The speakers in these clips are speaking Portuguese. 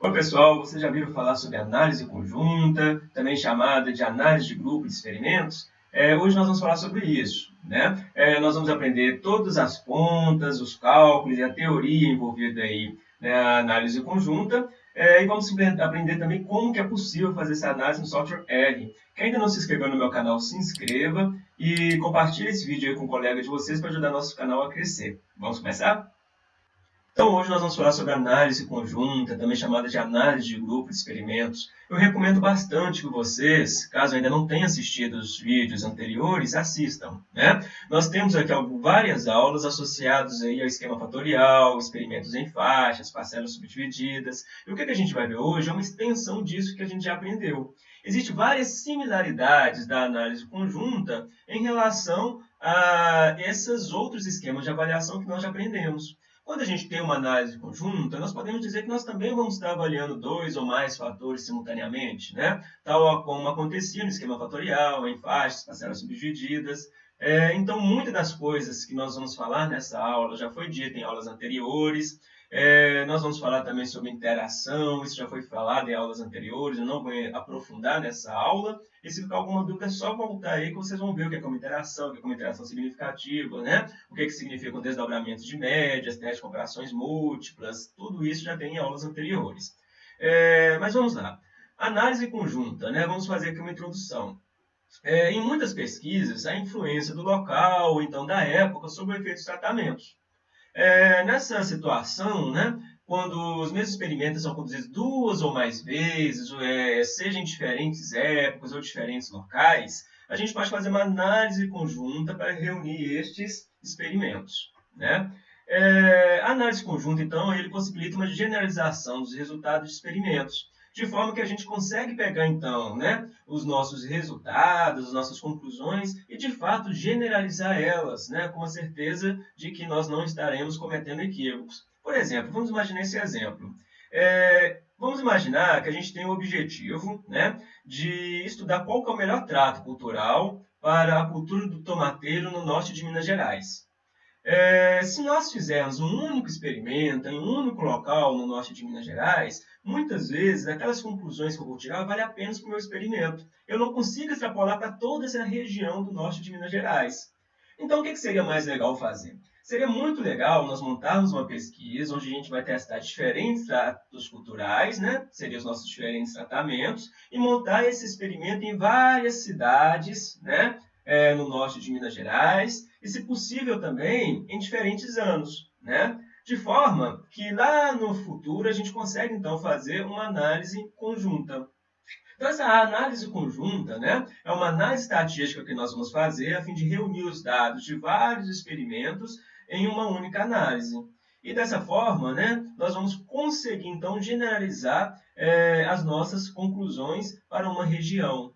Oi pessoal, vocês já viram falar sobre análise conjunta, também chamada de análise de grupo de experimentos? É, hoje nós vamos falar sobre isso. Né? É, nós vamos aprender todas as pontas, os cálculos e a teoria envolvida aí na né, análise conjunta. É, e vamos aprender também como que é possível fazer essa análise no software R. Quem ainda não se inscreveu no meu canal, se inscreva e compartilhe esse vídeo com um colega de vocês para ajudar nosso canal a crescer. Vamos começar? Então, hoje nós vamos falar sobre análise conjunta, também chamada de análise de grupo de experimentos. Eu recomendo bastante que vocês, caso ainda não tenham assistido os vídeos anteriores, assistam. Né? Nós temos aqui várias aulas associadas aí ao esquema fatorial, experimentos em faixas, parcelas subdivididas. E o que a gente vai ver hoje é uma extensão disso que a gente já aprendeu. Existem várias similaridades da análise conjunta em relação a esses outros esquemas de avaliação que nós já aprendemos. Quando a gente tem uma análise conjunta, nós podemos dizer que nós também vamos estar avaliando dois ou mais fatores simultaneamente, né? tal como acontecia no esquema fatorial, em faixas, parcelas subdivididas. É, então, muitas das coisas que nós vamos falar nessa aula já foi dita em aulas anteriores. É, nós vamos falar também sobre interação, isso já foi falado em aulas anteriores, eu não vou aprofundar nessa aula. E se ficar alguma dúvida, é só voltar aí que vocês vão ver o que é como interação, o que é como interação significativa, né? o que, é que significa desdobramentos de médias, testes de comparações múltiplas, tudo isso já tem em aulas anteriores. É, mas vamos lá. Análise conjunta, né? vamos fazer aqui uma introdução. É, em muitas pesquisas, a influência do local, ou então da época, sobre o efeito dos tratamentos. É, nessa situação, né, quando os mesmos experimentos são conduzidos duas ou mais vezes, é, seja em diferentes épocas ou diferentes locais, a gente pode fazer uma análise conjunta para reunir estes experimentos. Né? É, a análise conjunta, então, ele possibilita uma generalização dos resultados de experimentos, de forma que a gente consegue pegar, então, né, os nossos resultados, as nossas conclusões e, de fato, generalizar elas, né, com a certeza de que nós não estaremos cometendo equívocos. Por exemplo, vamos imaginar esse exemplo. É, vamos imaginar que a gente tem o objetivo né, de estudar qual é o melhor trato cultural para a cultura do tomateiro no norte de Minas Gerais. É, se nós fizermos um único experimento em um único local no norte de Minas Gerais, muitas vezes aquelas conclusões que eu vou tirar valem apenas para o meu experimento. Eu não consigo extrapolar para toda essa região do norte de Minas Gerais. Então, o que, que seria mais legal fazer? Seria muito legal nós montarmos uma pesquisa onde a gente vai testar diferentes tratos culturais, né? seriam os nossos diferentes tratamentos, e montar esse experimento em várias cidades, né? É, no norte de Minas Gerais, e, se possível, também em diferentes anos, né? de forma que lá no futuro a gente consegue, então, fazer uma análise conjunta. Então, essa análise conjunta né, é uma análise estatística que nós vamos fazer a fim de reunir os dados de vários experimentos em uma única análise. E dessa forma, né, nós vamos conseguir, então, generalizar é, as nossas conclusões para uma região.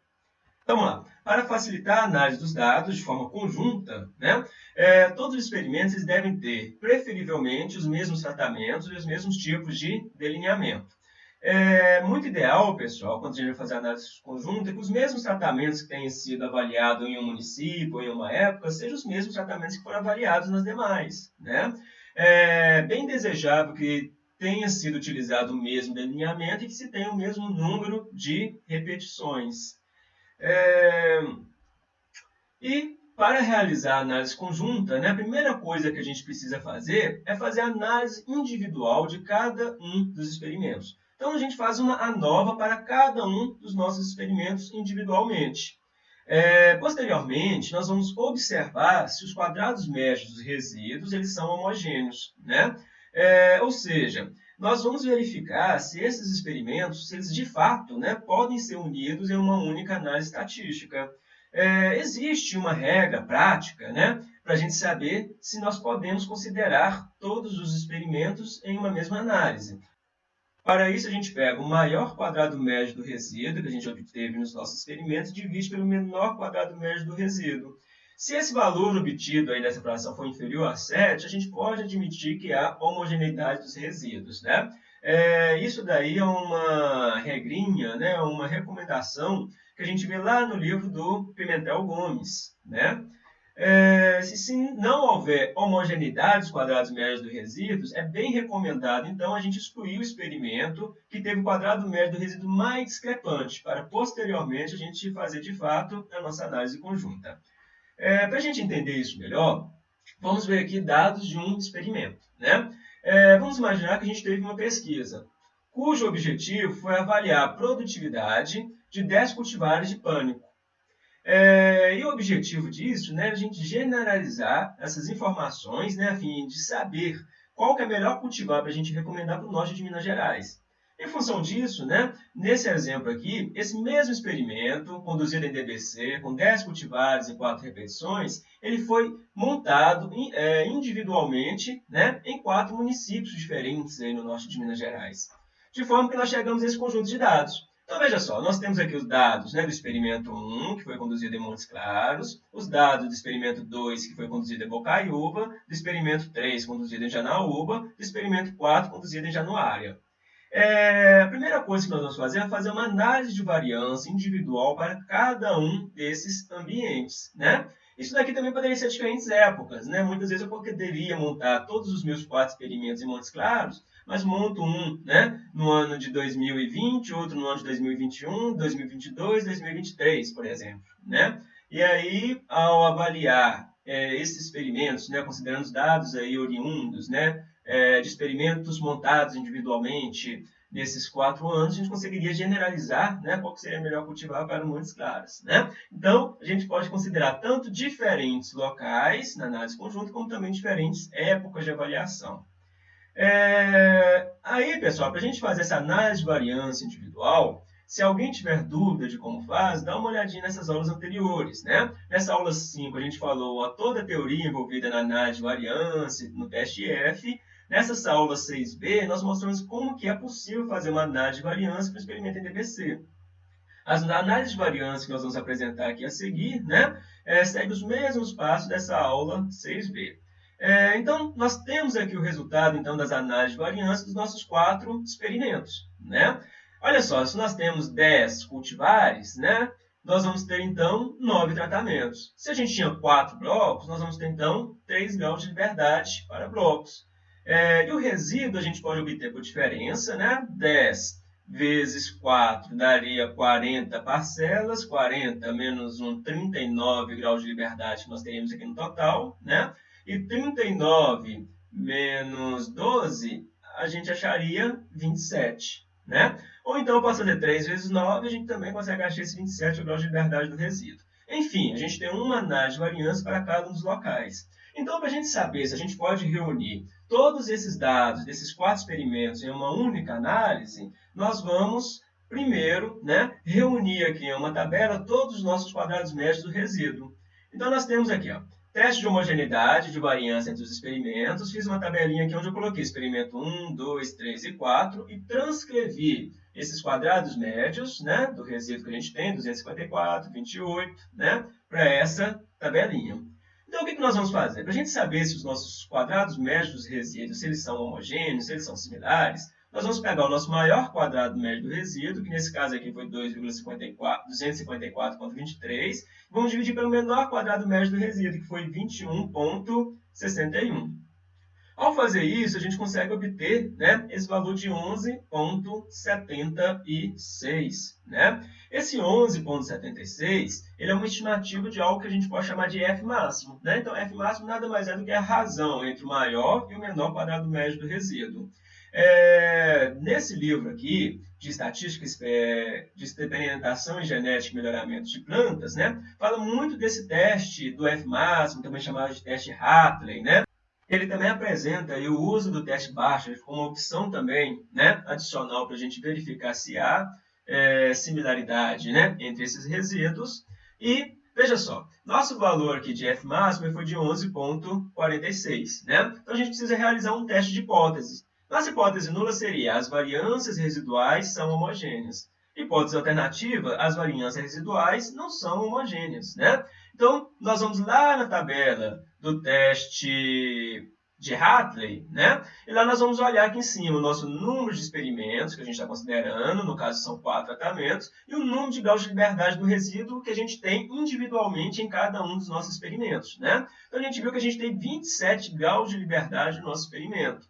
Então, vamos lá. Para facilitar a análise dos dados de forma conjunta, né, é, todos os experimentos devem ter, preferivelmente, os mesmos tratamentos e os mesmos tipos de delineamento. É muito ideal, pessoal, quando a gente vai fazer análise conjunta, que os mesmos tratamentos que tenham sido avaliados em um município em uma época sejam os mesmos tratamentos que foram avaliados nas demais. Né? É bem desejável que tenha sido utilizado o mesmo delineamento e que se tenha o mesmo número de repetições. É... E para realizar a análise conjunta, né, a primeira coisa que a gente precisa fazer é fazer a análise individual de cada um dos experimentos. Então, a gente faz uma ANOVA para cada um dos nossos experimentos individualmente. É, posteriormente, nós vamos observar se os quadrados médios dos resíduos eles são homogêneos. Né? É, ou seja, nós vamos verificar se esses experimentos, se eles de fato né, podem ser unidos em uma única análise estatística. É, existe uma regra prática né, para a gente saber se nós podemos considerar todos os experimentos em uma mesma análise. Para isso, a gente pega o maior quadrado médio do resíduo que a gente obteve nos nossos experimentos divide pelo menor quadrado médio do resíduo. Se esse valor obtido aí dessa fração for inferior a 7, a gente pode admitir que há homogeneidade dos resíduos. Né? É, isso daí é uma regrinha, né? uma recomendação que a gente vê lá no livro do Pimentel Gomes. Né? É, se, se, não houver homogeneidade dos quadrados médios dos resíduos, é bem recomendado, então, a gente excluir o experimento que teve o quadrado médio do resíduo mais discrepante, para posteriormente a gente fazer, de fato, a nossa análise conjunta. É, para a gente entender isso melhor, vamos ver aqui dados de um experimento. Né? É, vamos imaginar que a gente teve uma pesquisa, cujo objetivo foi avaliar a produtividade de 10 cultivares de pânico é, e o objetivo disso né, é a gente generalizar essas informações né, a fim de saber qual que é melhor cultivar para a gente recomendar para o norte de Minas Gerais. Em função disso, né, nesse exemplo aqui, esse mesmo experimento, conduzido em DBC, com 10 cultivares e 4 repetições, ele foi montado é, individualmente né, em quatro municípios diferentes aí no norte de Minas Gerais. De forma que nós chegamos a esse conjunto de dados. Então, veja só, nós temos aqui os dados né, do experimento 1, que foi conduzido em Montes Claros, os dados do experimento 2, que foi conduzido em Bocaiúva, do experimento 3, conduzido em Janaúba, do experimento 4, conduzido em Januária. É, a primeira coisa que nós vamos fazer é fazer uma análise de variância individual para cada um desses ambientes. Né? Isso daqui também poderia ser diferentes épocas. Né? Muitas vezes eu poderia montar todos os meus quatro experimentos em Montes Claros mas monto um né, no ano de 2020, outro no ano de 2021, 2022, 2023, por exemplo. Né? E aí, ao avaliar é, esses experimentos, né, considerando os dados aí oriundos né, é, de experimentos montados individualmente nesses quatro anos, a gente conseguiria generalizar né, qual seria melhor cultivar para Montes Claros. Né? Então, a gente pode considerar tanto diferentes locais na análise conjunta, como também diferentes épocas de avaliação. É... Aí, pessoal, para a gente fazer essa análise de variância individual, se alguém tiver dúvida de como faz, dá uma olhadinha nessas aulas anteriores. Né? Nessa aula 5, a gente falou a toda a teoria envolvida na análise de variância no teste F. Nessa aula 6b, nós mostramos como que é possível fazer uma análise de variância para o experimento em DBC. As análises de variância que nós vamos apresentar aqui a seguir, né, é, segue os mesmos passos dessa aula 6b. É, então, nós temos aqui o resultado então, das análises de variância dos nossos quatro experimentos. Né? Olha só, se nós temos 10 cultivares, né, nós vamos ter, então, 9 tratamentos. Se a gente tinha 4 blocos, nós vamos ter, então, 3 graus de liberdade para blocos. É, e o resíduo a gente pode obter por diferença, né? 10 vezes 4 daria 40 parcelas, 40 menos um 39 graus de liberdade que nós teríamos aqui no total, né? E 39 menos 12, a gente acharia 27, né? Ou então eu posso fazer 3 vezes 9, a gente também consegue achar esse 27, o grau de liberdade do resíduo. Enfim, a gente tem uma análise de variância para cada um dos locais. Então, para a gente saber se a gente pode reunir todos esses dados desses quatro experimentos em uma única análise, nós vamos primeiro né, reunir aqui em uma tabela todos os nossos quadrados médios do resíduo. Então, nós temos aqui, ó, Teste de homogeneidade de variância entre os experimentos. Fiz uma tabelinha aqui onde eu coloquei experimento 1, 2, 3 e 4 e transcrevi esses quadrados médios né, do resíduo que a gente tem, 254, 28, né, para essa tabelinha. Então, o que, que nós vamos fazer? Para a gente saber se os nossos quadrados médios dos resíduos se eles são homogêneos, se eles são similares, nós vamos pegar o nosso maior quadrado médio do resíduo, que nesse caso aqui foi 2,254,23, e vamos dividir pelo menor quadrado médio do resíduo, que foi 21,61. Ao fazer isso, a gente consegue obter né, esse valor de 11,76. Né? Esse 11,76 é uma estimativa de algo que a gente pode chamar de F máximo. Né? Então, F máximo nada mais é do que a razão entre o maior e o menor quadrado médio do resíduo. É, nesse livro aqui, de estatística é, de experimentação em genética e melhoramento de plantas, né, fala muito desse teste do F máximo, também chamado de teste Hartley, né? Ele também apresenta o uso do teste Bartlett como opção também né, adicional para a gente verificar se há é, similaridade né, entre esses resíduos. E, veja só, nosso valor aqui de F máximo foi de 11,46. Né? Então, a gente precisa realizar um teste de hipótese. Nossa hipótese nula seria as variâncias residuais são homogêneas. Hipótese alternativa, as variâncias residuais não são homogêneas. Né? Então, nós vamos lá na tabela do teste de Hartley, né? E lá nós vamos olhar aqui em cima o nosso número de experimentos que a gente está considerando, no caso são quatro tratamentos, e o número de graus de liberdade do resíduo que a gente tem individualmente em cada um dos nossos experimentos, né? Então a gente viu que a gente tem 27 graus de liberdade no nosso experimento.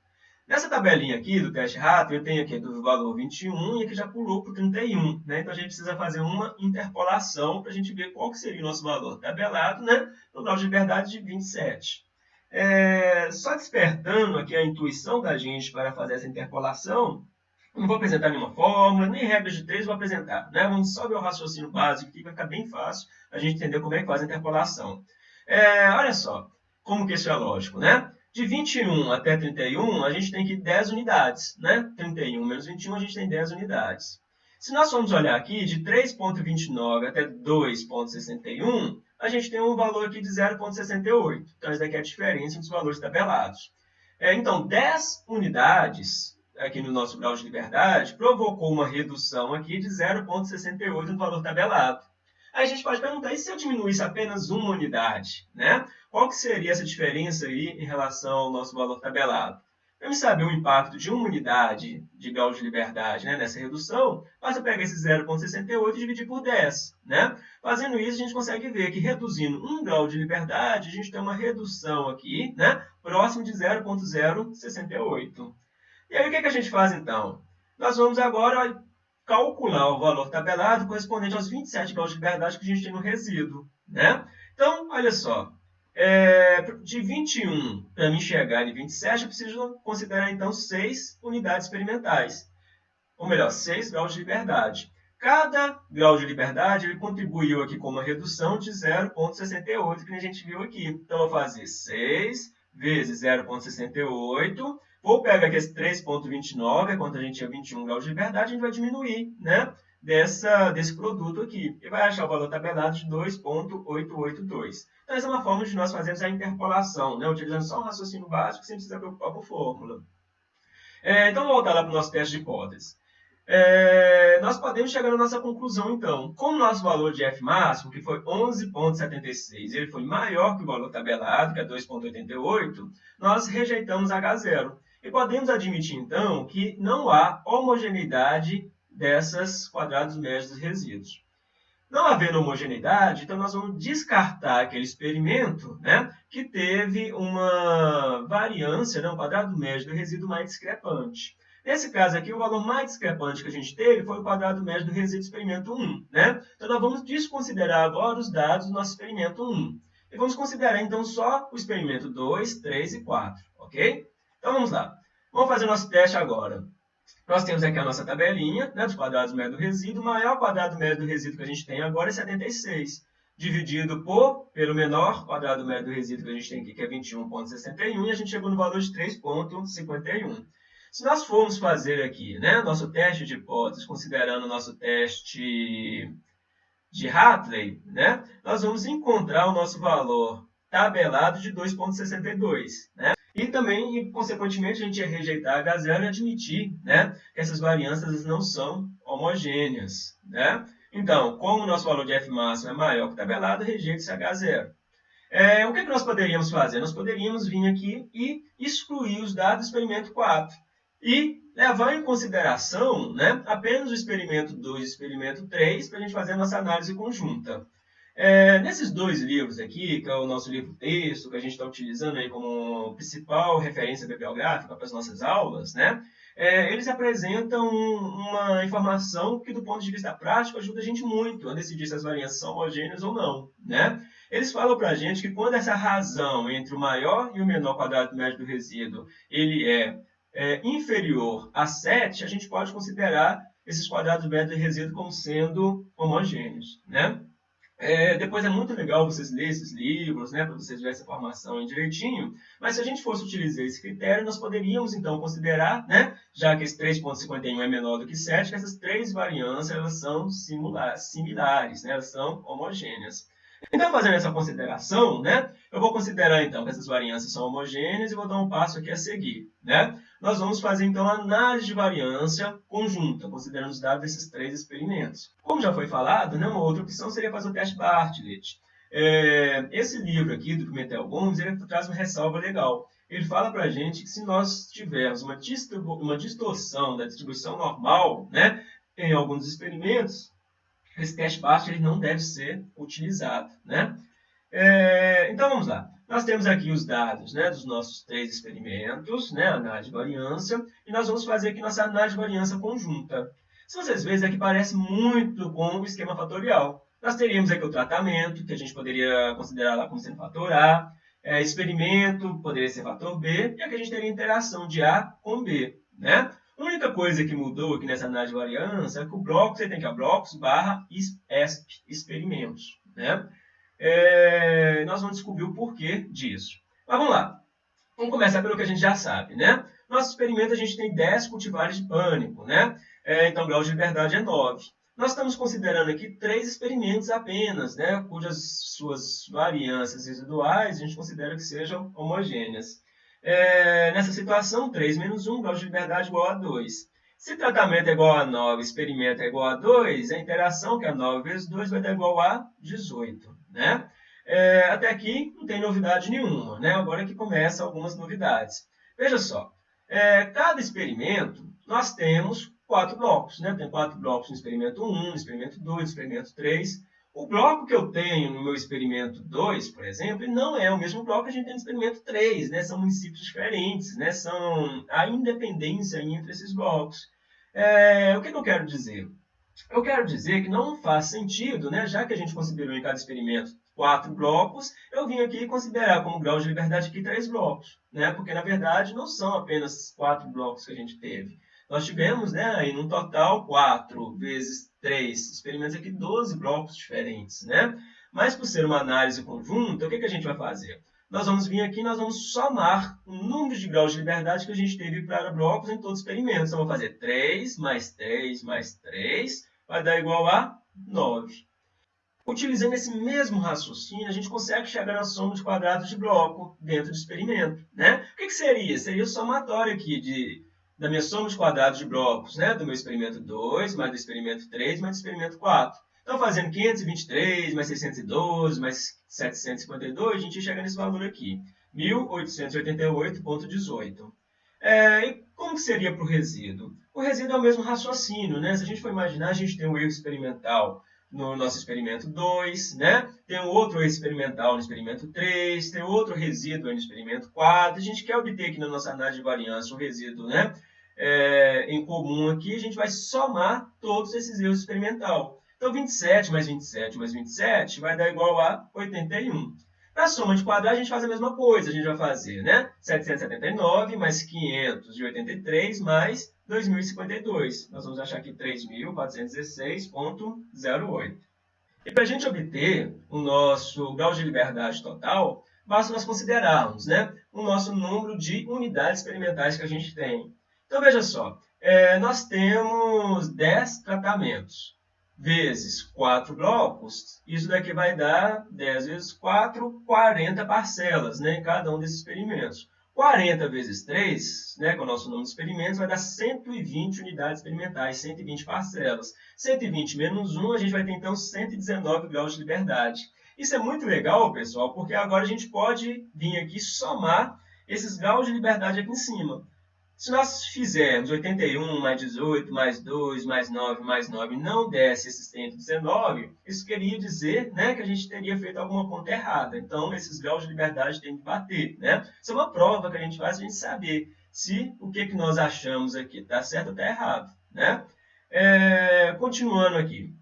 Nessa tabelinha aqui do teste Hartley, eu tenho aqui do valor 21 e aqui já pulou para o 31, né? Então a gente precisa fazer uma interpolação para a gente ver qual que seria o nosso valor tabelado, né? No grau de liberdade de 27. É, só despertando aqui a intuição da gente para fazer essa interpolação, não vou apresentar nenhuma fórmula, nem regras de três vou apresentar. Né? Vamos só ver o raciocínio básico aqui, vai ficar bem fácil a gente entender como é que faz a interpolação. É, olha só, como que isso é lógico, né? De 21 até 31, a gente tem aqui 10 unidades, né? 31 menos 21, a gente tem 10 unidades. Se nós formos olhar aqui, de 3.29 até 2.61, a gente tem um valor aqui de 0,68. Então, essa daqui é a diferença entre os valores tabelados. É, então, 10 unidades aqui no nosso grau de liberdade provocou uma redução aqui de 0,68 no valor tabelado. Aí a gente pode perguntar, e se eu diminuísse apenas uma unidade? Né? Qual que seria essa diferença aí em relação ao nosso valor tabelado? Para me saber o impacto de uma unidade de grau de liberdade né, nessa redução, basta pegar esse 0,68 e dividir por 10. Né? Fazendo isso, a gente consegue ver que reduzindo um grau de liberdade, a gente tem uma redução aqui, né, próximo de 0,068. E aí, o que, que a gente faz, então? Nós vamos agora calcular o valor tabelado correspondente aos 27 graus de liberdade que a gente tem no resíduo. Né? Então, olha só, é, de 21 para me chegar em 27, eu preciso considerar, então, 6 unidades experimentais. Ou melhor, 6 graus de liberdade. Cada grau de liberdade ele contribuiu aqui com uma redução de 0,68, que a gente viu aqui. Então, eu vou fazer 6 vezes 0,68. Vou pegar aqui esse 3,29, é quanto a gente tinha 21 graus de liberdade, a gente vai diminuir, né? Dessa, desse produto aqui. E vai achar o valor tabelado de 2,882. Então, essa é uma forma de nós fazermos a interpolação, né? utilizando só um raciocínio básico, sem precisar preocupar com fórmula. É, então, vamos voltar lá para o nosso teste de hipótese. É, nós podemos chegar na nossa conclusão, então. Como o nosso valor de F máximo, que foi 11,76, ele foi maior que o valor tabelado, que é 2,88, nós rejeitamos H0. E podemos admitir, então, que não há homogeneidade dessas quadrados médios dos resíduos. Não havendo homogeneidade, então nós vamos descartar aquele experimento né, que teve uma variância, né, um quadrado médio do resíduo mais discrepante. Nesse caso aqui, o valor mais discrepante que a gente teve foi o quadrado médio do resíduo experimento 1. Né? Então, nós vamos desconsiderar agora os dados do nosso experimento 1. E vamos considerar, então, só o experimento 2, 3 e 4. Ok? Então, vamos lá. Vamos fazer o nosso teste agora. Nós temos aqui a nossa tabelinha né, dos quadrados médio do resíduo. O maior quadrado médio do resíduo que a gente tem agora é 76, dividido por, pelo menor quadrado médio do resíduo que a gente tem aqui, que é 21,61, e a gente chegou no valor de 3,51. Se nós formos fazer aqui né, nosso teste de hipóteses, considerando o nosso teste de Hartley, né, nós vamos encontrar o nosso valor tabelado de 2,62. Né? E também, consequentemente, a gente ia rejeitar H0 e admitir né, que essas variâncias não são homogêneas. Né? Então, como o nosso valor de F máximo é maior que o tabelado, rejeita-se H0. É, o que, é que nós poderíamos fazer? Nós poderíamos vir aqui e excluir os dados do experimento 4 e levar em consideração né, apenas o experimento 2 e o experimento 3 para a gente fazer a nossa análise conjunta. É, nesses dois livros aqui, que é o nosso livro texto, que a gente está utilizando aí como principal referência bibliográfica para as nossas aulas, né? É, eles apresentam uma informação que, do ponto de vista prático, ajuda a gente muito a decidir se as variâncias são homogêneas ou não, né? Eles falam para a gente que quando essa razão entre o maior e o menor quadrado médio do resíduo ele é, é inferior a 7, a gente pode considerar esses quadrados médios do resíduo como sendo homogêneos, né? É, depois é muito legal vocês lerem esses livros, né, para vocês verem essa informação direitinho, mas se a gente fosse utilizar esse critério, nós poderíamos então considerar, né, já que esse 3.51 é menor do que 7, que essas três variâncias elas são similares, né, elas são homogêneas. Então, fazendo essa consideração, né, eu vou considerar então que essas variâncias são homogêneas e vou dar um passo aqui a seguir. Né? Nós vamos fazer então a análise de variância conjunta, considerando os dados desses três experimentos. Como já foi falado, né, uma outra opção seria fazer o teste Bartlett. É, esse livro aqui, do Pimentel Gomes, ele traz uma ressalva legal. ele fala para a gente que se nós tivermos uma, uma distorção da distribuição normal né, em alguns experimentos, esse teste baixo ele não deve ser utilizado. Né? É, então, vamos lá. Nós temos aqui os dados né, dos nossos três experimentos, né, análise de variância, e nós vamos fazer aqui nossa análise de variância conjunta. Se vocês verem, aqui parece muito com o esquema fatorial. Nós teríamos aqui o tratamento, que a gente poderia considerar lá como sendo fator A, é, experimento poderia ser fator B, e aqui a gente teria interação de A com B. Né? A única coisa que mudou aqui nessa análise de variância é que o bloco, você tem que a blocos barra ESP, experimentos. Né? É, nós vamos descobrir o porquê disso. Mas vamos lá. Vamos começar pelo que a gente já sabe. Né? Nosso experimento, a gente tem 10 cultivares de pânico. Né? É, então, o grau de liberdade é 9. Nós estamos considerando aqui três experimentos apenas, né, cujas suas variâncias residuais a gente considera que sejam homogêneas. É, nessa situação, 3 menos 1, grau de liberdade igual a 2. Se tratamento é igual a 9, experimento é igual a 2, a interação, que é 9 vezes 2, vai dar igual a 18. Né? É, até aqui não tem novidade nenhuma. Né? Agora que começa algumas novidades. Veja só, é, cada experimento nós temos quatro blocos. Né? Tem quatro blocos no experimento 1, no experimento 2, no experimento 3. O bloco que eu tenho no meu experimento 2, por exemplo, não é o mesmo bloco que a gente tem no experimento 3. Né? São municípios diferentes, né? são a independência entre esses blocos. É, o que, que eu quero dizer? Eu quero dizer que não faz sentido, né, já que a gente considerou em cada experimento quatro blocos, eu vim aqui considerar como grau de liberdade aqui três blocos, né, porque na verdade não são apenas quatro blocos que a gente teve. Nós tivemos, né, aí, no total, 4 vezes 3 experimentos aqui, 12 blocos diferentes, né? Mas por ser uma análise conjunta, o que, que a gente vai fazer? Nós vamos vir aqui nós vamos somar o número de graus de liberdade que a gente teve para blocos em todos os experimentos. Então, vou fazer 3 mais 3 mais 3, vai dar igual a 9. Utilizando esse mesmo raciocínio, a gente consegue chegar na soma de quadrados de bloco dentro do experimento. Né? O que, que seria? Seria o somatório aqui de da minha soma de quadrados de blocos, né? do meu experimento 2, mais do experimento 3, mais do experimento 4. Então, fazendo 523, mais 612, mais 752, a gente chega nesse valor aqui, 1888,18. É, e como que seria para o resíduo? O resíduo é o mesmo raciocínio, né? Se a gente for imaginar, a gente tem um erro experimental no nosso experimento 2, né? tem um outro erro experimental no experimento 3, tem outro resíduo no experimento 4. A gente quer obter aqui na nossa análise de variância o resíduo né? é, em comum aqui, a gente vai somar todos esses erros experimental. Então, 27 mais 27 mais 27 vai dar igual a 81. Na soma de quadrados, a gente faz a mesma coisa. A gente vai fazer né? 779 mais 583 mais 2052. Nós vamos achar aqui 3.416.08. E para a gente obter o nosso grau de liberdade total, basta nós considerarmos né, o nosso número de unidades experimentais que a gente tem. Então, veja só, é, nós temos 10 tratamentos vezes 4 blocos, isso daqui vai dar 10 vezes 4, 40 parcelas né, em cada um desses experimentos. 40 vezes 3, né, com é o nosso número de experimentos, vai dar 120 unidades experimentais, 120 parcelas. 120 menos 1, a gente vai ter então 119 graus de liberdade. Isso é muito legal, pessoal, porque agora a gente pode vir aqui somar esses graus de liberdade aqui em cima. Se nós fizermos 81 mais 18 mais 2 mais 9 mais 9 não desse esses 119, isso queria dizer né, que a gente teria feito alguma conta errada. Então, esses graus de liberdade têm que bater. Né? Isso é uma prova que a gente faz para a gente saber se o que, que nós achamos aqui está certo ou está errado. Né? É, continuando aqui.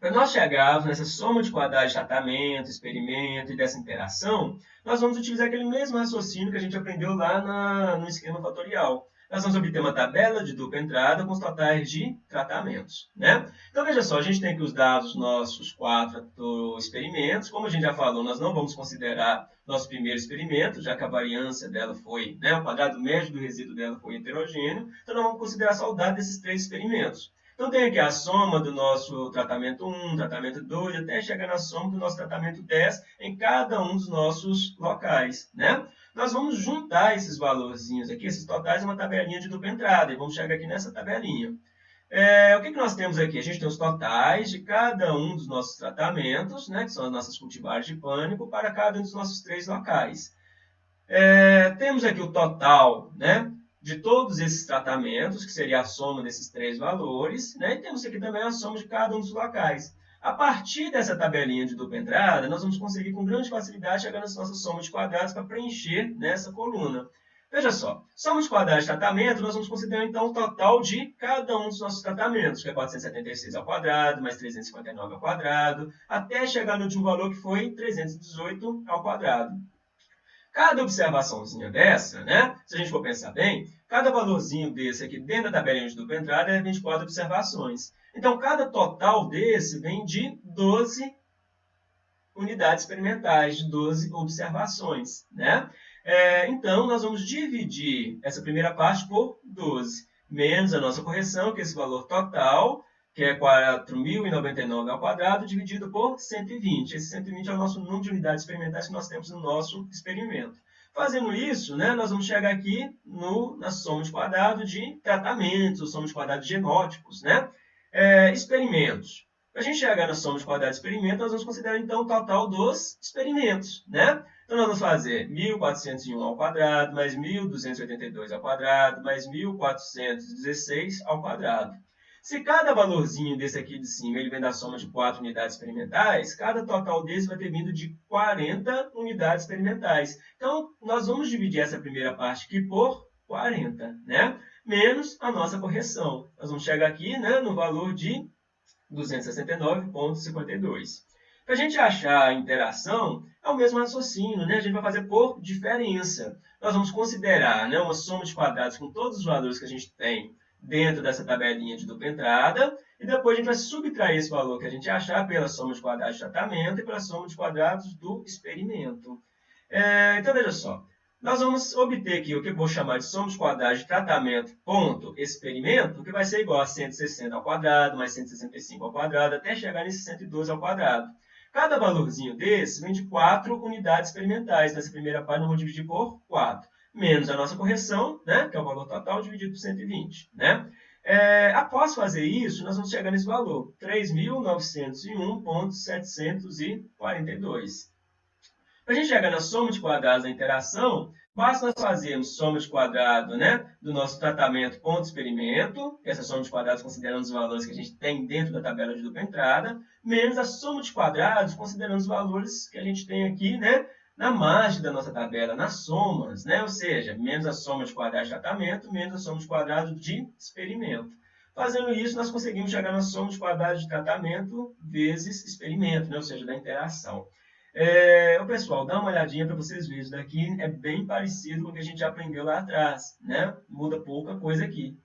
Para nós chegarmos nessa soma de quadrados de tratamento, experimento e dessa interação, nós vamos utilizar aquele mesmo raciocínio que a gente aprendeu lá na, no esquema fatorial nós vamos obter uma tabela de dupla entrada com os totais de tratamentos. Né? Então, veja só, a gente tem aqui os dados nossos quatro experimentos. Como a gente já falou, nós não vamos considerar nosso primeiro experimento, já que a variância dela foi, né, o quadrado médio do resíduo dela foi heterogêneo. Então, nós vamos considerar só o dado desses três experimentos. Então, tem aqui a soma do nosso tratamento 1, tratamento 2, até chegar na soma do nosso tratamento 10 em cada um dos nossos locais. Né? Nós vamos juntar esses valorzinhos aqui, esses totais, uma tabelinha de dupla entrada. E vamos chegar aqui nessa tabelinha. É, o que, que nós temos aqui? A gente tem os totais de cada um dos nossos tratamentos, né, que são as nossas cultivares de pânico, para cada um dos nossos três locais. É, temos aqui o total né, de todos esses tratamentos, que seria a soma desses três valores, né, e temos aqui também a soma de cada um dos locais. A partir dessa tabelinha de dupla entrada, nós vamos conseguir com grande facilidade chegar nessa nossa soma de quadrados para preencher nessa coluna. Veja só, soma de quadrados de tratamento, nós vamos considerar então o total de cada um dos nossos tratamentos, que é 476 ao quadrado, mais 359 ao quadrado, até chegar no último valor que foi 318 ao quadrado. Cada observaçãozinha dessa, né, se a gente for pensar bem, cada valorzinho desse aqui dentro da tabelinha de dupla entrada é 24 observações. Então, cada total desse vem de 12 unidades experimentais, de 12 observações. Né? É, então, nós vamos dividir essa primeira parte por 12, menos a nossa correção, que é esse valor total, que é 4.099 ao quadrado, dividido por 120. Esse 120 é o nosso número de unidades experimentais que nós temos no nosso experimento. Fazendo isso, né, nós vamos chegar aqui no, na soma de quadrado de tratamentos, soma de quadrado de genótipos. Né? É, experimentos. Para a gente chegar na soma de quadrado de experimentos, nós vamos considerar então o total dos experimentos. Né? Então, nós vamos fazer 1.401 ao quadrado, mais 1.282 ao quadrado, mais 1.416 ao quadrado. Se cada valorzinho desse aqui de cima ele vem da soma de 4 unidades experimentais, cada total desse vai ter vindo de 40 unidades experimentais. Então, nós vamos dividir essa primeira parte aqui por 40, né? menos a nossa correção. Nós vamos chegar aqui né, no valor de 269,52. Para a gente achar a interação, é o mesmo raciocínio, né? a gente vai fazer por diferença. Nós vamos considerar né, uma soma de quadrados com todos os valores que a gente tem dentro dessa tabelinha de dupla entrada, e depois a gente vai subtrair esse valor que a gente achar pela soma de quadrados de tratamento e pela soma de quadrados do experimento. É, então, veja só, nós vamos obter aqui o que eu vou chamar de soma de quadrados de tratamento ponto experimento, que vai ser igual a 160 ao quadrado, mais 165 ao quadrado, até chegar nesse 112 ao quadrado. Cada valorzinho desse vem de 4 unidades experimentais. Nessa primeira parte, eu vou dividir por 4 menos a nossa correção, né, que é o valor total, dividido por 120. Né? É, após fazer isso, nós vamos chegar nesse valor, 3.901.742. Para a gente chegar na soma de quadrados da interação, basta nós fazermos soma de quadrado né, do nosso tratamento ponto experimento, essa soma de quadrados considerando os valores que a gente tem dentro da tabela de dupla entrada, menos a soma de quadrados considerando os valores que a gente tem aqui né, na margem da nossa tabela, nas somas, né? ou seja, menos a soma de quadrados de tratamento, menos a soma de quadrados de experimento. Fazendo isso, nós conseguimos chegar na soma de quadrados de tratamento vezes experimento, né? ou seja, da interação. É, o pessoal, dá uma olhadinha para vocês verem, isso daqui é bem parecido com o que a gente aprendeu lá atrás, né? muda pouca coisa aqui.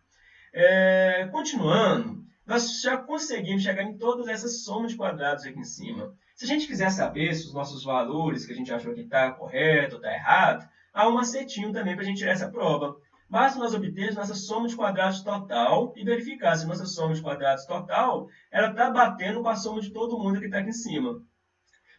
É, continuando, nós já conseguimos chegar em todas essas somas de quadrados aqui em cima. Se a gente quiser saber se os nossos valores que a gente achou que está correto ou está errado, há um macetinho também para a gente tirar essa prova. Basta nós obtermos nossa soma de quadrados total e verificar se nossa soma de quadrados total está batendo com a soma de todo mundo que está aqui em cima.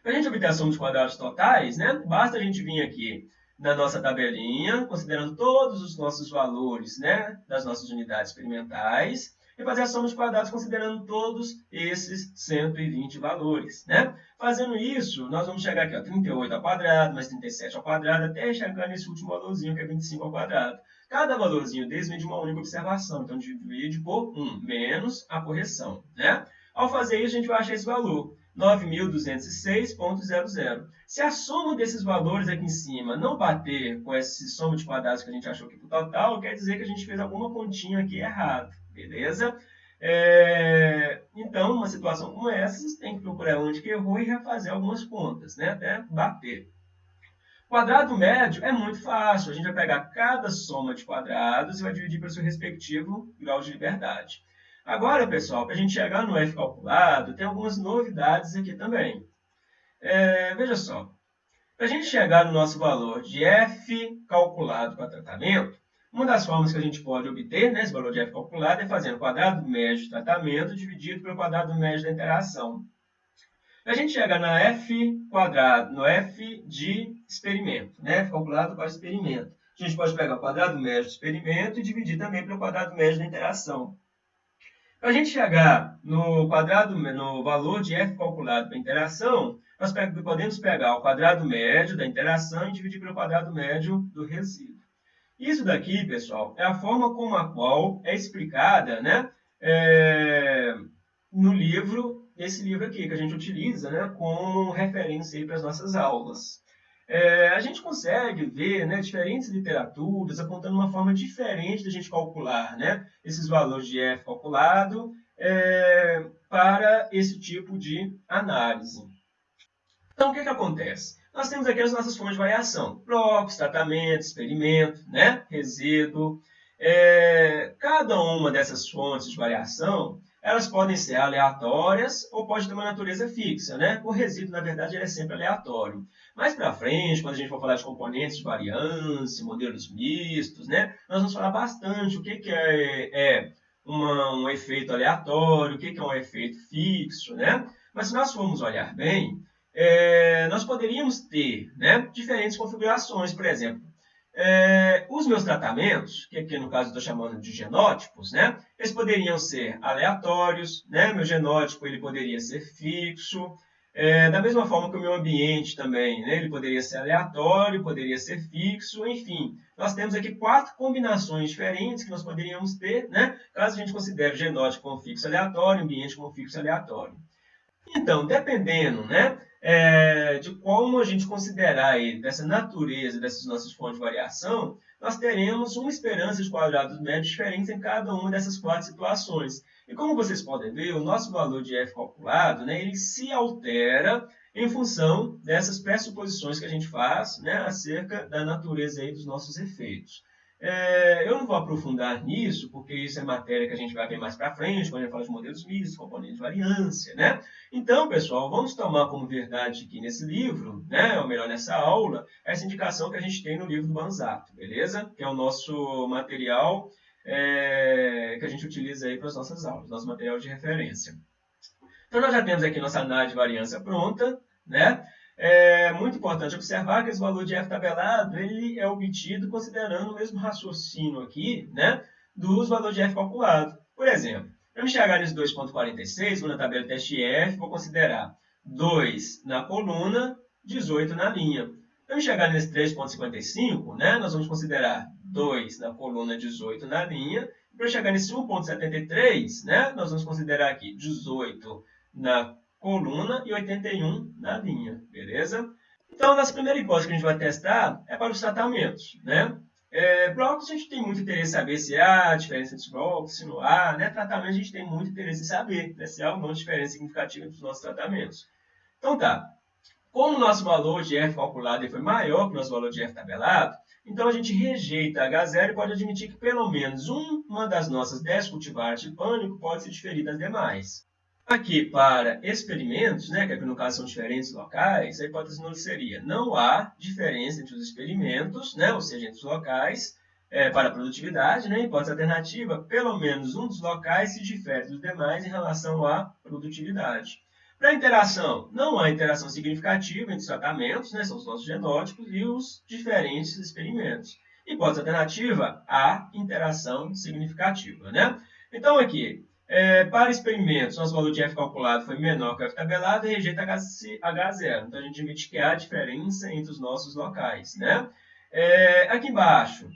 Para a gente obter a soma de quadrados totais, né, basta a gente vir aqui na nossa tabelinha, considerando todos os nossos valores né, das nossas unidades experimentais, e fazer a soma de quadrados considerando todos esses 120 valores. Né? Fazendo isso, nós vamos chegar aqui a 38 ao quadrado, mais 37 ao quadrado, até chegar nesse último valorzinho, que é 25 ao quadrado. Cada valorzinho desse vem de uma única observação, então divide por 1, menos a correção. Né? Ao fazer isso, a gente vai achar esse valor. 9.206.00. Se a soma desses valores aqui em cima não bater com esse soma de quadrados que a gente achou aqui para o total, quer dizer que a gente fez alguma continha aqui errada. Beleza? É, então, uma situação como essa, você tem que procurar onde que errou e refazer algumas contas, né? até bater. Quadrado médio é muito fácil. A gente vai pegar cada soma de quadrados e vai dividir pelo seu respectivo grau de liberdade. Agora, pessoal, para a gente chegar no F calculado, tem algumas novidades aqui também. É, veja só. Para a gente chegar no nosso valor de F calculado para tratamento, uma das formas que a gente pode obter né, esse valor de f calculado é fazendo o quadrado médio de tratamento dividido pelo quadrado médio da interação. A gente chega na f quadrado, no f de experimento, né, f calculado para experimento. A gente pode pegar o quadrado médio do experimento e dividir também pelo quadrado médio da interação. Para a gente chegar no quadrado, no valor de f calculado para interação, nós podemos pegar o quadrado médio da interação e dividir pelo quadrado médio do resíduo. Isso daqui, pessoal, é a forma como a qual é explicada né, é, no livro, esse livro aqui, que a gente utiliza né, como referência para as nossas aulas. É, a gente consegue ver né, diferentes literaturas apontando uma forma diferente de a gente calcular né, esses valores de f calculado é, para esse tipo de análise. Então, o que, que acontece? Nós temos aqui as nossas fontes de variação. Blocos, tratamento, experimento, né? resíduo. É, cada uma dessas fontes de variação, elas podem ser aleatórias ou pode ter uma natureza fixa. Né? O resíduo, na verdade, ele é sempre aleatório. Mais para frente, quando a gente for falar de componentes de variância, modelos mistos, né? nós vamos falar bastante o que, que é, é uma, um efeito aleatório, o que, que é um efeito fixo. Né? Mas se nós formos olhar bem, é, nós poderíamos ter né, diferentes configurações, por exemplo. É, os meus tratamentos, que aqui no caso estou chamando de genótipos, né, eles poderiam ser aleatórios, né, meu genótipo ele poderia ser fixo, é, da mesma forma que o meu ambiente também, né, ele poderia ser aleatório, poderia ser fixo, enfim. Nós temos aqui quatro combinações diferentes que nós poderíamos ter, né, caso a gente considere genótipo como fixo aleatório, ambiente como fixo aleatório. Então, dependendo, né, é, de como a gente considerar ele, dessa natureza dessas nossas fontes de variação, nós teremos uma esperança de quadrados médios diferentes em cada uma dessas quatro situações. E como vocês podem ver, o nosso valor de f calculado, né, ele se altera em função dessas pressuposições que a gente faz né, acerca da natureza aí dos nossos efeitos. É, eu não vou aprofundar nisso, porque isso é matéria que a gente vai ver mais para frente, quando a gente fala de modelos mistos, componentes de variância, né? Então, pessoal, vamos tomar como verdade aqui nesse livro, né, ou melhor, nessa aula, essa indicação que a gente tem no livro do Banzato, beleza? Que é o nosso material é, que a gente utiliza aí para as nossas aulas, nosso material de referência. Então, nós já temos aqui nossa análise de variância pronta, né? É muito importante observar que esse valor de f tabelado ele é obtido considerando o mesmo raciocínio aqui né, dos valores de f calculado. Por exemplo, para me chegar nesse 2.46, vou na tabela teste f, vou considerar 2 na coluna, 18 na linha. Para me chegar nesse 3.55, né, nós vamos considerar 2 na coluna, 18 na linha. Para chegar nesse 1.73, né, nós vamos considerar aqui 18 na coluna e 81 na linha, beleza? Então, nossa primeira hipótese que a gente vai testar é para os tratamentos, né? É, blocos a gente tem muito interesse em saber se há diferença entre os blocos, se não há, né? Tratamento a gente tem muito interesse em saber né? se há não diferença significativa entre os nossos tratamentos. Então tá, como o nosso valor de F calculado foi maior que o nosso valor de F tabelado, então a gente rejeita H0 e pode admitir que pelo menos uma das nossas 10 cultivares de pânico pode se diferir das demais. Aqui, para experimentos, né, que aqui no caso são diferentes locais, a hipótese nulo seria não há diferença entre os experimentos, né, ou seja, entre os locais, é, para a produtividade. Né, hipótese alternativa, pelo menos um dos locais se difere dos demais em relação à produtividade. Para a interação, não há interação significativa entre os tratamentos, né, são os nossos genótipos, e os diferentes experimentos. Hipótese alternativa, há interação significativa. Né? Então, aqui, é, para experimentos, nosso valor de F calculado foi menor que o F tabelado e rejeita H0. Então, a gente admite que há diferença entre os nossos locais. Né? É, aqui embaixo,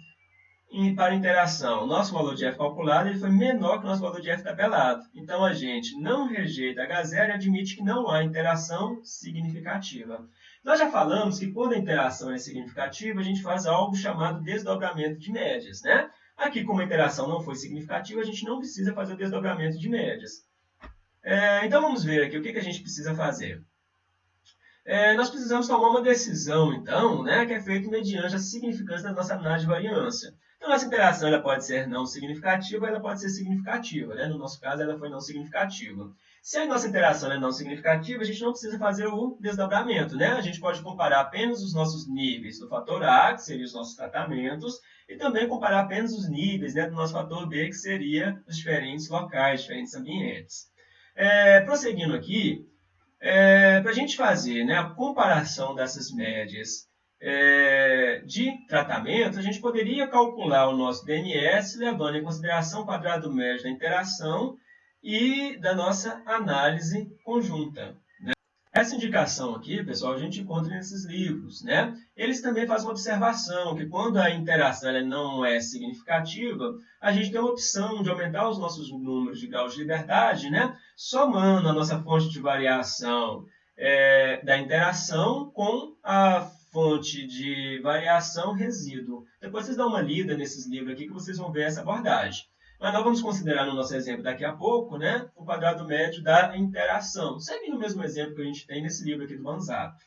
em, para interação, nosso valor de F calculado ele foi menor que o nosso valor de F tabelado. Então, a gente não rejeita H0 e admite que não há interação significativa. Nós já falamos que quando a interação é significativa, a gente faz algo chamado desdobramento de médias. Né? Aqui, como a interação não foi significativa, a gente não precisa fazer o desdobramento de médias. É, então, vamos ver aqui o que, que a gente precisa fazer. É, nós precisamos tomar uma decisão, então, né, que é feita mediante a significância da nossa análise de variância. Então, nossa interação ela pode ser não significativa, ela pode ser significativa. Né? No nosso caso, ela foi não significativa. Se a nossa interação é não significativa, a gente não precisa fazer o desdobramento. Né? A gente pode comparar apenas os nossos níveis do fator A, que seriam os nossos tratamentos, e também comparar apenas os níveis né, do nosso fator B, que seria os diferentes locais, diferentes ambientes. É, prosseguindo aqui, é, para a gente fazer né, a comparação dessas médias é, de tratamento, a gente poderia calcular o nosso DNS levando em consideração o quadrado médio da interação e da nossa análise conjunta. Essa indicação aqui, pessoal, a gente encontra nesses livros. Né? Eles também fazem uma observação que quando a interação não é significativa, a gente tem uma opção de aumentar os nossos números de graus de liberdade, né? somando a nossa fonte de variação é, da interação com a fonte de variação resíduo. Depois vocês dão uma lida nesses livros aqui que vocês vão ver essa abordagem. Mas nós vamos considerar no nosso exemplo daqui a pouco né, o quadrado médio da interação, seguindo o mesmo exemplo que a gente tem nesse livro aqui do Manzato.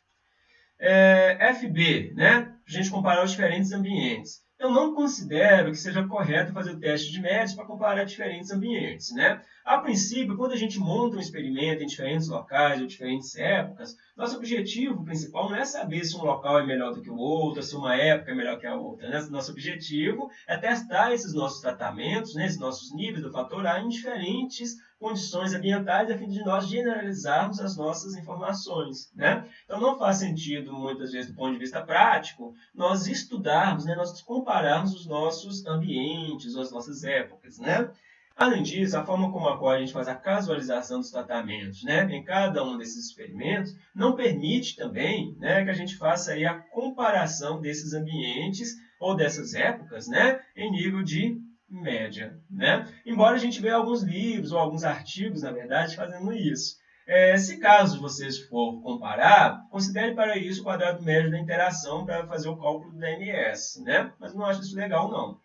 É, FB, né, a gente comparar os diferentes ambientes eu não considero que seja correto fazer o teste de médios para comparar diferentes ambientes. Né? A princípio, quando a gente monta um experimento em diferentes locais ou diferentes épocas, nosso objetivo principal não é saber se um local é melhor do que o outro, se uma época é melhor que a outra. Né? Nosso objetivo é testar esses nossos tratamentos, né, esses nossos níveis do fator A em diferentes condições ambientais a fim de nós generalizarmos as nossas informações. Né? Então, não faz sentido, muitas vezes, do ponto de vista prático, nós estudarmos, né, nós compararmos os nossos ambientes, as nossas épocas. Né? Além disso, a forma como a qual a gente faz a casualização dos tratamentos né, em cada um desses experimentos não permite também né, que a gente faça aí a comparação desses ambientes ou dessas épocas né, em nível de média. Né? Embora a gente veja alguns livros ou alguns artigos, na verdade, fazendo isso. É, se caso vocês for comparar, considere para isso o quadrado médio da interação para fazer o cálculo do DMS. Né? Mas não acho isso legal, não.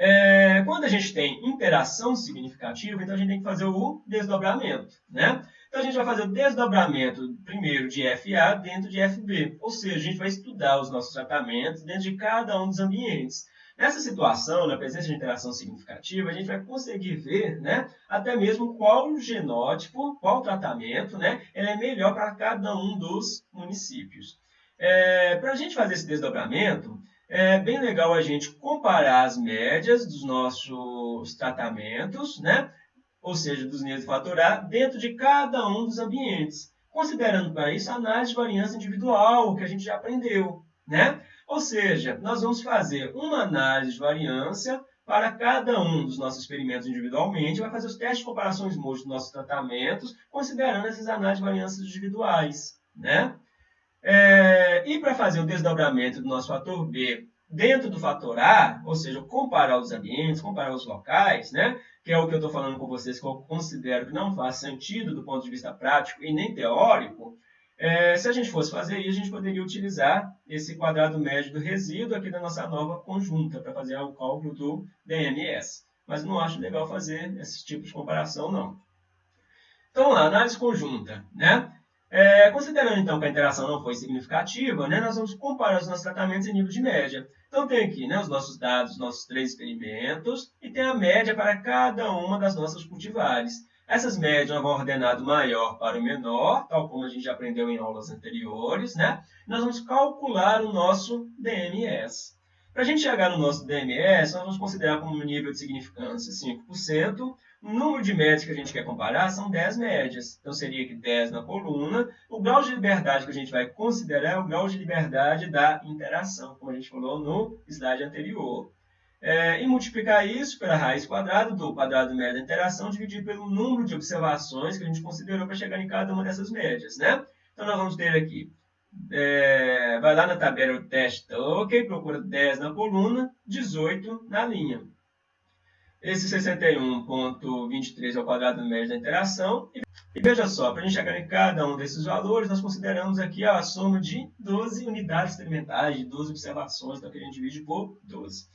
É, quando a gente tem interação significativa, então a gente tem que fazer o desdobramento. Né? Então a gente vai fazer o desdobramento primeiro de FA dentro de FB. Ou seja, a gente vai estudar os nossos tratamentos dentro de cada um dos ambientes. Nessa situação, na presença de interação significativa, a gente vai conseguir ver né, até mesmo qual genótipo, qual tratamento né, é melhor para cada um dos municípios. É, para a gente fazer esse desdobramento, é bem legal a gente comparar as médias dos nossos tratamentos, né, ou seja, dos níveis de fator A, dentro de cada um dos ambientes, considerando para isso a análise de variância individual, que a gente já aprendeu. Né? Ou seja, nós vamos fazer uma análise de variância para cada um dos nossos experimentos individualmente, vai fazer os testes de comparações múltiplas dos nossos tratamentos, considerando essas análises de variâncias individuais. Né? É, e para fazer o desdobramento do nosso fator B dentro do fator A, ou seja, comparar os ambientes, comparar os locais, né? que é o que eu estou falando com vocês, que eu considero que não faz sentido do ponto de vista prático e nem teórico, é, se a gente fosse fazer isso, a gente poderia utilizar esse quadrado médio do resíduo aqui da nossa nova conjunta para fazer o cálculo do DMS. Mas não acho legal fazer esse tipo de comparação, não. Então, lá, análise conjunta. Né? É, considerando, então, que a interação não foi significativa, né, nós vamos comparar os nossos tratamentos em nível de média. Então, tem aqui né, os nossos dados, os nossos três experimentos, e tem a média para cada uma das nossas cultivares. Essas médias vão ordenar do maior para o menor, tal como a gente já aprendeu em aulas anteriores, né? Nós vamos calcular o nosso DMS. Para a gente chegar no nosso DMS, nós vamos considerar como nível de significância 5%. O número de médias que a gente quer comparar são 10 médias. Então, seria que 10 na coluna. O grau de liberdade que a gente vai considerar é o grau de liberdade da interação, como a gente falou no slide anterior. É, e multiplicar isso pela raiz quadrada do quadrado médio da interação, dividir pelo número de observações que a gente considerou para chegar em cada uma dessas médias. Né? Então, nós vamos ter aqui, é, vai lá na tabela do teste, ok, procura 10 na coluna, 18 na linha. Esse 61.23 é o quadrado médio da interação. E veja só, para a gente chegar em cada um desses valores, nós consideramos aqui a soma de 12 unidades experimentais, de 12 observações, então a gente divide por 12.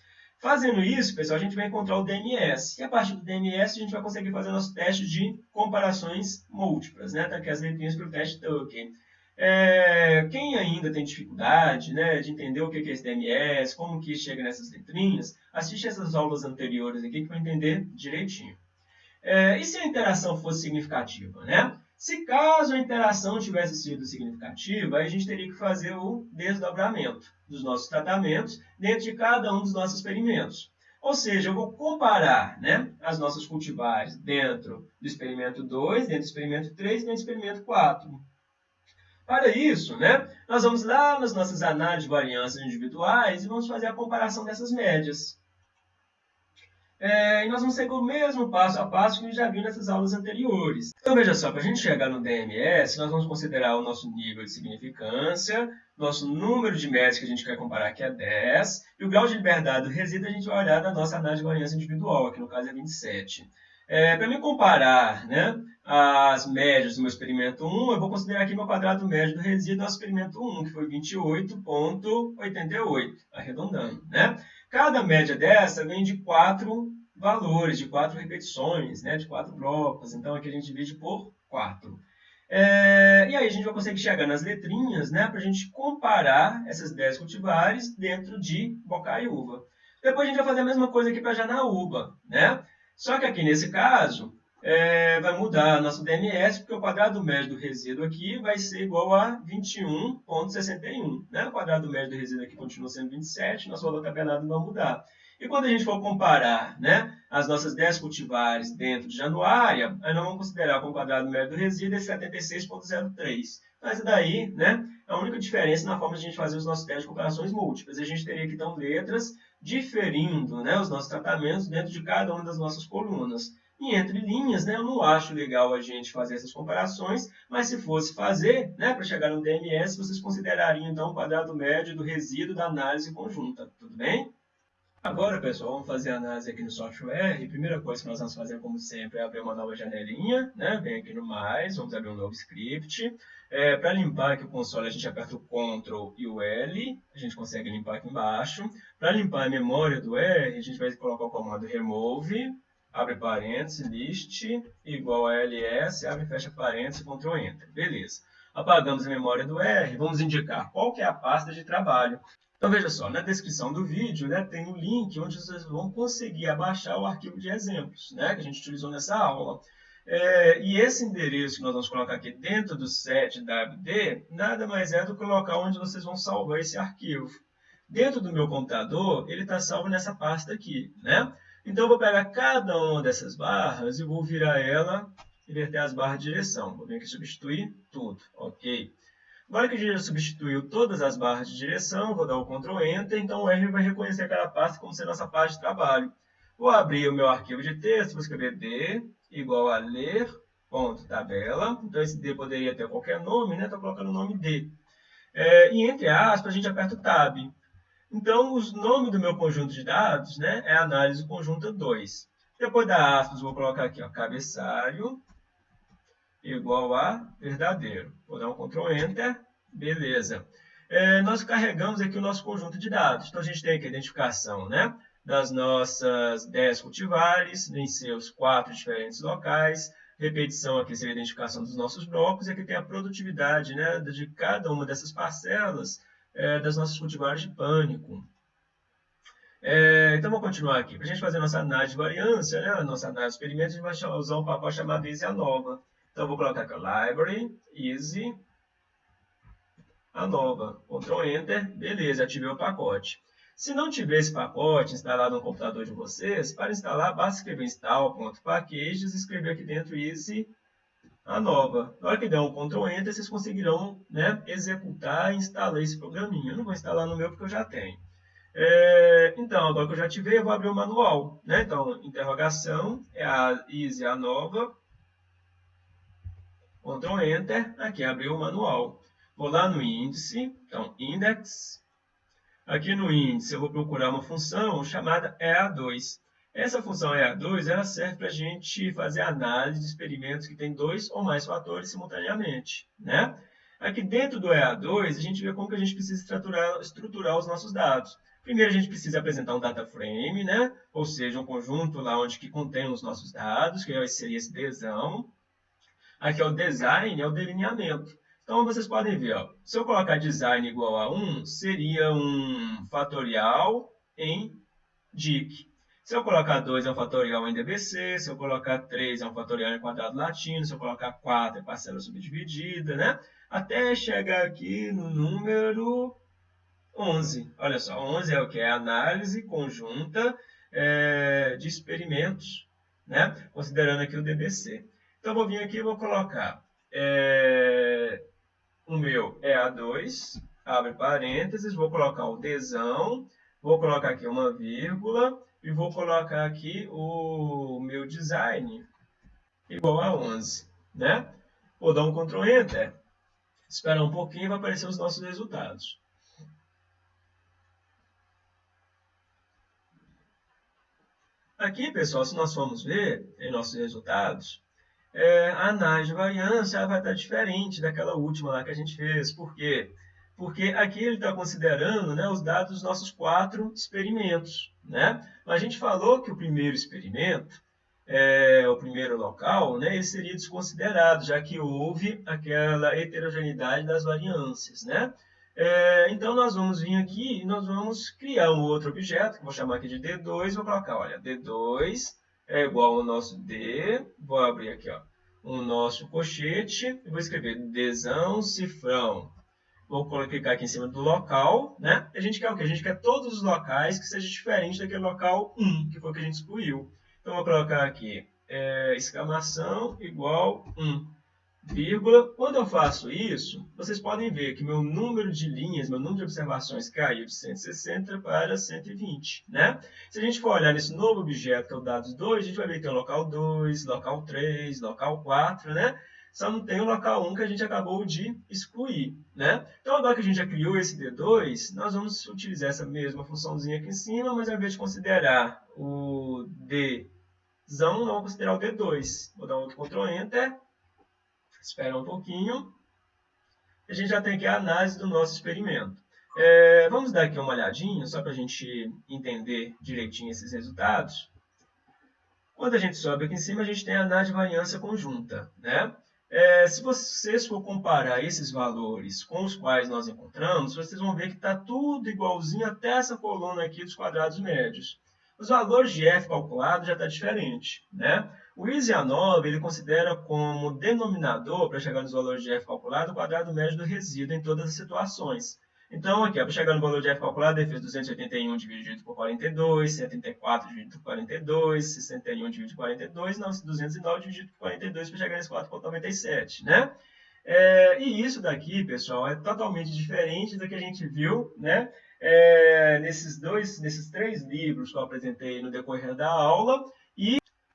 Fazendo isso, pessoal, a gente vai encontrar o DMS. E a partir do DMS, a gente vai conseguir fazer nosso teste de comparações múltiplas, né? Tá aqui as letrinhas para o teste Tucker. É, quem ainda tem dificuldade né, de entender o que é esse DMS, como que chega nessas letrinhas, assiste essas aulas anteriores aqui que vai entender direitinho. É, e se a interação fosse significativa? Né? Se caso a interação tivesse sido significativa, a gente teria que fazer o desdobramento dos nossos tratamentos dentro de cada um dos nossos experimentos. Ou seja, eu vou comparar né, as nossas cultivares dentro do experimento 2, dentro do experimento 3 e dentro do experimento 4. Para isso, né, nós vamos lá nas nossas análises de variâncias individuais e vamos fazer a comparação dessas médias. É, e nós vamos seguir o mesmo passo a passo que a gente já viu nessas aulas anteriores. Então, veja só, para a gente chegar no DMS, nós vamos considerar o nosso nível de significância, nosso número de médias que a gente quer comparar, que é 10, e o grau de liberdade do resíduo a gente vai olhar na nossa análise de variância individual, que no caso é 27. É, para me comparar né, as médias do meu experimento 1, eu vou considerar aqui meu quadrado médio do resíduo do experimento 1, que foi 28,88, arredondando. Né? Cada média dessa vem de quatro valores, de quatro repetições, né, de quatro blocos. Então, aqui a gente divide por quatro. É, e aí a gente vai conseguir chegar nas letrinhas né, para a gente comparar essas 10 cultivares dentro de bocá uva. Depois a gente vai fazer a mesma coisa aqui para janaúba. Né? Só que aqui nesse caso, é, vai mudar nosso DMS, porque o quadrado médio do resíduo aqui vai ser igual a 21,61. Né? O quadrado médio do resíduo aqui continua sendo 27, nosso valor tabelado não vai mudar. E quando a gente for comparar né, as nossas 10 cultivares dentro de Januária, aí nós vamos considerar como quadrado médio do resíduo é 76,03. Então, essa daí né, é a única diferença na forma de a gente fazer os nossos testes de comparações múltiplas. A gente teria que, então, letras diferindo né, os nossos tratamentos dentro de cada uma das nossas colunas. E entre linhas, né, eu não acho legal a gente fazer essas comparações, mas se fosse fazer, né, para chegar no DMS, vocês considerariam então o quadrado médio do resíduo da análise conjunta, tudo bem? Agora, pessoal, vamos fazer a análise aqui no software. A primeira coisa que nós vamos fazer, como sempre, é abrir uma nova janelinha. Né? Vem aqui no mais, vamos abrir um novo script. É, Para limpar aqui o console, a gente aperta o Ctrl e o L. A gente consegue limpar aqui embaixo. Para limpar a memória do R, a gente vai colocar o comando remove abre parênteses, list, igual a ls, abre fecha parênteses, Ctrl Enter. Beleza. Apagamos a memória do R, vamos indicar qual que é a pasta de trabalho. Então, veja só, na descrição do vídeo né, tem um link onde vocês vão conseguir abaixar o arquivo de exemplos né, que a gente utilizou nessa aula. É, e esse endereço que nós vamos colocar aqui dentro do setwd, nada mais é do que o local onde vocês vão salvar esse arquivo. Dentro do meu computador, ele está salvo nessa pasta aqui. Né? Então, eu vou pegar cada uma dessas barras e vou virar ela, inverter as barras de direção. Vou vir aqui substituir tudo, ok. Agora que já substituiu todas as barras de direção, vou dar o Ctrl Enter, então o R vai reconhecer aquela pasta como sendo nossa pasta de trabalho. Vou abrir o meu arquivo de texto, vou escrever D igual a ler, ponto, tabela. Então esse D poderia ter qualquer nome, né? Estou colocando o nome D. É, e entre aspas, a gente aperta o Tab. Então, o nome do meu conjunto de dados né, é análise conjunta 2. Depois da aspas, vou colocar aqui, ó, cabeçalho igual a verdadeiro. Vou dar um Ctrl Enter. Beleza. É, nós carregamos aqui o nosso conjunto de dados. Então, a gente tem aqui a identificação né, das nossas 10 cultivares em seus quatro diferentes locais. Repetição aqui seria a identificação dos nossos blocos. E aqui tem a produtividade né, de cada uma dessas parcelas é, das nossas cultivares de pânico. É, então, vamos continuar aqui. Para a gente fazer nossa análise de variância, né, a nossa análise de experimento, a gente vai usar um pacote chamado Easy Anova. Então, eu vou colocar aqui, Library, Easy, Anova. Ctrl Enter, beleza, ativei o pacote. Se não tiver esse pacote instalado no computador de vocês, para instalar, basta escrever install.packages e escrever aqui dentro Easy a nova. Na hora que der um Ctrl Enter, vocês conseguirão né, executar e instalar esse programinha. Eu não vou instalar no meu porque eu já tenho. É, então, agora que eu já ativei, eu vou abrir o manual. Né? Então, interrogação, é a easy, a nova. Ctrl Enter, aqui abriu o manual. Vou lá no índice, então, index. Aqui no índice eu vou procurar uma função chamada EA2. Essa função EA2 ela serve para a gente fazer análise de experimentos que têm dois ou mais fatores simultaneamente. Né? Aqui dentro do EA2, a gente vê como que a gente precisa estruturar, estruturar os nossos dados. Primeiro, a gente precisa apresentar um data frame, né? ou seja, um conjunto lá onde que contém os nossos dados, que seria esse desão. Aqui é o design, é o delineamento. Então, vocês podem ver, ó, se eu colocar design igual a 1, seria um fatorial em DIC. Se eu colocar 2 é um fatorial em DBC, se eu colocar 3 é um fatorial em quadrado latino, se eu colocar 4 é parcela subdividida, né? Até chegar aqui no número 11. Olha só, 11 é o que? É análise conjunta é, de experimentos, né? Considerando aqui o DBC. Então, vou vir aqui e vou colocar é, o meu EA2, abre parênteses, vou colocar o desão, vou colocar aqui uma vírgula, e vou colocar aqui o meu design igual a 11, né? Vou dar um Ctrl Enter, esperar um pouquinho e vai aparecer os nossos resultados. Aqui, pessoal, se nós formos ver em nossos resultados, é, a análise de variância vai estar diferente daquela última lá que a gente fez. Por quê? Porque aqui ele está considerando né, os dados dos nossos quatro experimentos. Né? A gente falou que o primeiro experimento, é, o primeiro local, né, ele seria desconsiderado, já que houve aquela heterogeneidade das variâncias. Né? É, então, nós vamos vir aqui e nós vamos criar um outro objeto, que vou chamar aqui de D2, vou colocar, olha, D2 é igual ao nosso D, vou abrir aqui, ó, o nosso cochete, e vou escrever Dzão cifrão. Vou clicar aqui em cima do local, né? A gente quer o quê? A gente quer todos os locais que sejam diferentes daquele local 1, que foi o que a gente excluiu. Então, vou colocar aqui, é, exclamação igual 1 vírgula. Quando eu faço isso, vocês podem ver que meu número de linhas, meu número de observações caiu de 160 para 120. Né? Se a gente for olhar nesse novo objeto, que é o dados 2, a gente vai ver que tem o local 2, local 3, local 4, né? Só não tem o local 1 que a gente acabou de excluir. Né? Então, agora que a gente já criou esse D2, nós vamos utilizar essa mesma funçãozinha aqui em cima, mas ao invés de considerar o D, vamos considerar o D2. Vou dar um outro Ctrl Enter Espera um pouquinho. A gente já tem aqui a análise do nosso experimento. É, vamos dar aqui uma olhadinha, só para a gente entender direitinho esses resultados. Quando a gente sobe aqui em cima, a gente tem a análise de variância conjunta. Né? É, se vocês for comparar esses valores com os quais nós encontramos, vocês vão ver que está tudo igualzinho até essa coluna aqui dos quadrados médios. Os valores de f calculado já está diferente. Né? O ISIA9 ele considera como denominador, para chegar nos valores de f calculado, o quadrado médio do resíduo em todas as situações. Então, aqui, para chegar no valor de f calculado, ele fez 281 dividido por 42, 134 dividido por 42, 61 dividido por 42, não, 209 dividido por 42 para chegar nesse 4,97, né? É, e isso daqui, pessoal, é totalmente diferente do que a gente viu, né? É, nesses dois, nesses três livros que eu apresentei no decorrer da aula,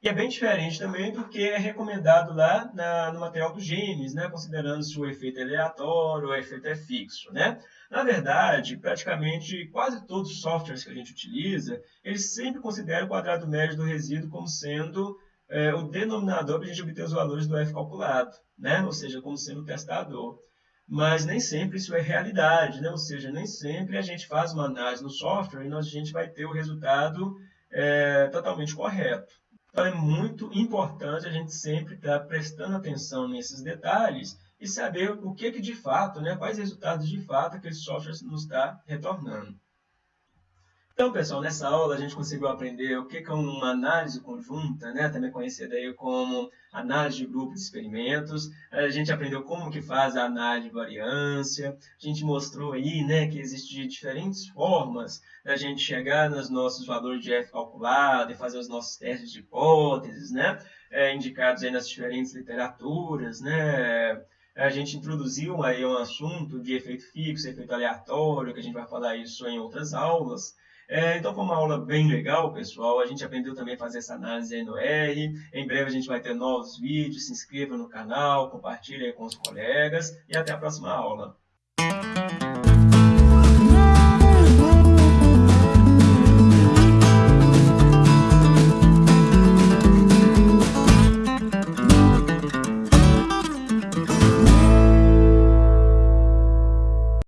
e é bem diferente também do que é recomendado lá na, no material do Gênesis, né? considerando se o efeito é aleatório ou o efeito é fixo. Né? Na verdade, praticamente quase todos os softwares que a gente utiliza, eles sempre consideram o quadrado médio do resíduo como sendo é, o denominador para a gente obter os valores do F calculado, né? ou seja, como sendo o testador. Mas nem sempre isso é realidade, né? ou seja, nem sempre a gente faz uma análise no software e a gente vai ter o resultado é, totalmente correto. Então é muito importante a gente sempre estar prestando atenção nesses detalhes e saber o que, que de fato, né, quais resultados de fato aquele software nos está retornando. Então, pessoal, nessa aula a gente conseguiu aprender o que é uma análise conjunta, né? também conhecida aí como análise de grupo de experimentos. A gente aprendeu como que faz a análise de variância. A gente mostrou aí né, que existem diferentes formas da gente chegar nos nossos valores de F calculado e fazer os nossos testes de hipóteses, né? É, indicados aí nas diferentes literaturas, né? a gente introduziu aí um assunto de efeito fixo, efeito aleatório, que a gente vai falar isso em outras aulas. É, então foi uma aula bem legal, pessoal. A gente aprendeu também a fazer essa análise aí no R. Em breve a gente vai ter novos vídeos. Se inscreva no canal, compartilhe com os colegas e até a próxima aula.